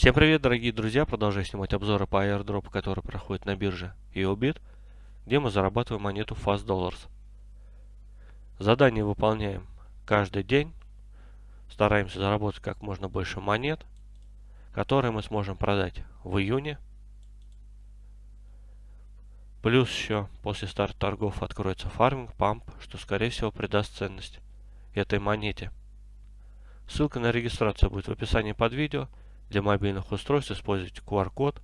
Всем привет, дорогие друзья! Продолжаю снимать обзоры по airdrop, который проходит на бирже EOBIT, где мы зарабатываем монету Fast Dollars. Задание выполняем каждый день. Стараемся заработать как можно больше монет, которые мы сможем продать в июне. Плюс еще после старта торгов откроется фарминг, памп, что скорее всего придаст ценность этой монете. Ссылка на регистрацию будет в описании под видео. Для мобильных устройств используйте QR-код.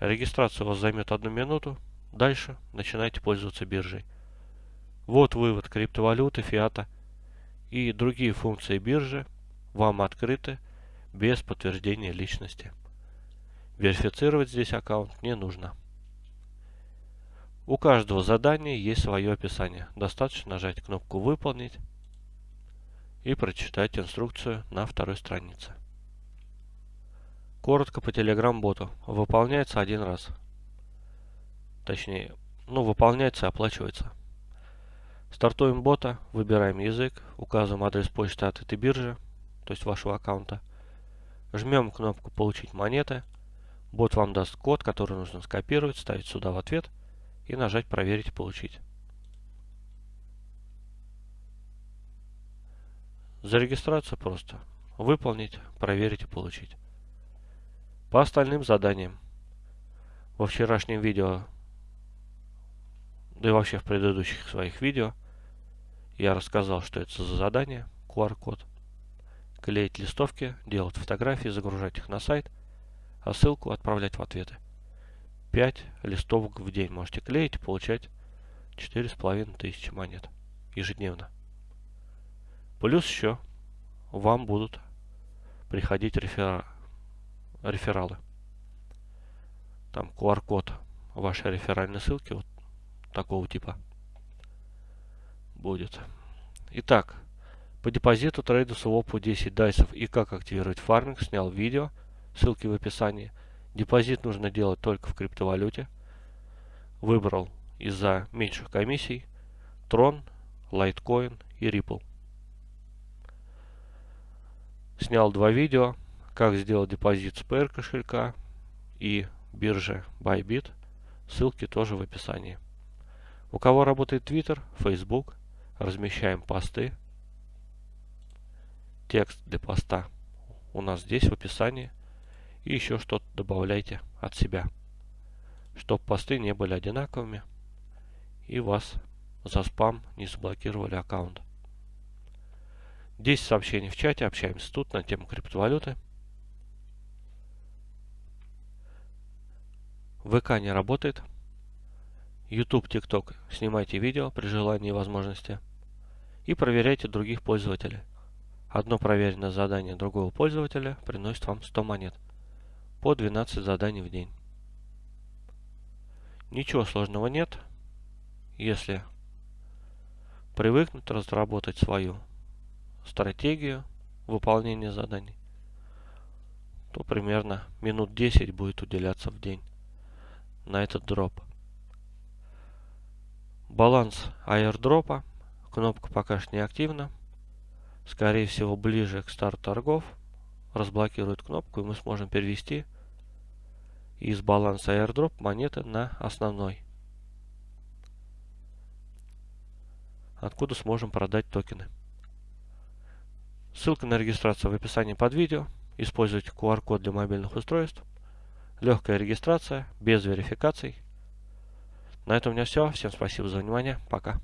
Регистрация у вас займет одну минуту. Дальше начинайте пользоваться биржей. Вот вывод криптовалюты, фиата и другие функции биржи вам открыты без подтверждения личности. Верифицировать здесь аккаунт не нужно. У каждого задания есть свое описание. Достаточно нажать кнопку «Выполнить» и прочитать инструкцию на второй странице. Коротко по Telegram-боту. Выполняется один раз. Точнее, ну, выполняется и оплачивается. Стартуем бота, выбираем язык, указываем адрес почты от этой биржи, то есть вашего аккаунта. Жмем кнопку «Получить монеты». Бот вам даст код, который нужно скопировать, ставить сюда в ответ и нажать «Проверить и получить». За регистрацию просто выполнить, проверить и получить. По остальным заданиям. Во вчерашнем видео, да и вообще в предыдущих своих видео, я рассказал, что это за задание, QR-код. Клеить листовки, делать фотографии, загружать их на сайт, а ссылку отправлять в ответы. 5 листовок в день можете клеить и получать 4,5 тысячи монет ежедневно. Плюс еще вам будут приходить рефера рефералы. Там QR-код вашей реферальной ссылки вот такого типа будет. Итак, по депозиту трейду свопу 10 дайсов и как активировать фарминг снял видео, ссылки в описании. Депозит нужно делать только в криптовалюте. Выбрал из-за меньших комиссий Tron, Litecoin и Ripple. Снял два видео, как сделать депозит с PR кошелька и биржи Bybit. Ссылки тоже в описании. У кого работает Twitter, Facebook, размещаем посты. Текст для поста у нас здесь в описании. И еще что-то добавляйте от себя, чтобы посты не были одинаковыми и вас за спам не заблокировали аккаунт. 10 сообщений в чате, общаемся тут на тему криптовалюты. ВК не работает. YouTube, TikTok снимайте видео при желании и возможности. И проверяйте других пользователей. Одно проверенное задание другого пользователя приносит вам 100 монет. По 12 заданий в день. Ничего сложного нет. Если привыкнуть разработать свою стратегию выполнения заданий, то примерно минут 10 будет уделяться в день на этот дроп. Баланс аирдропа. Кнопка пока что не активна. Скорее всего, ближе к старту торгов разблокирует кнопку, и мы сможем перевести из баланса airdrop монеты на основной. Откуда сможем продать токены. Ссылка на регистрацию в описании под видео. Используйте QR-код для мобильных устройств. Легкая регистрация, без верификаций. На этом у меня все. Всем спасибо за внимание. Пока.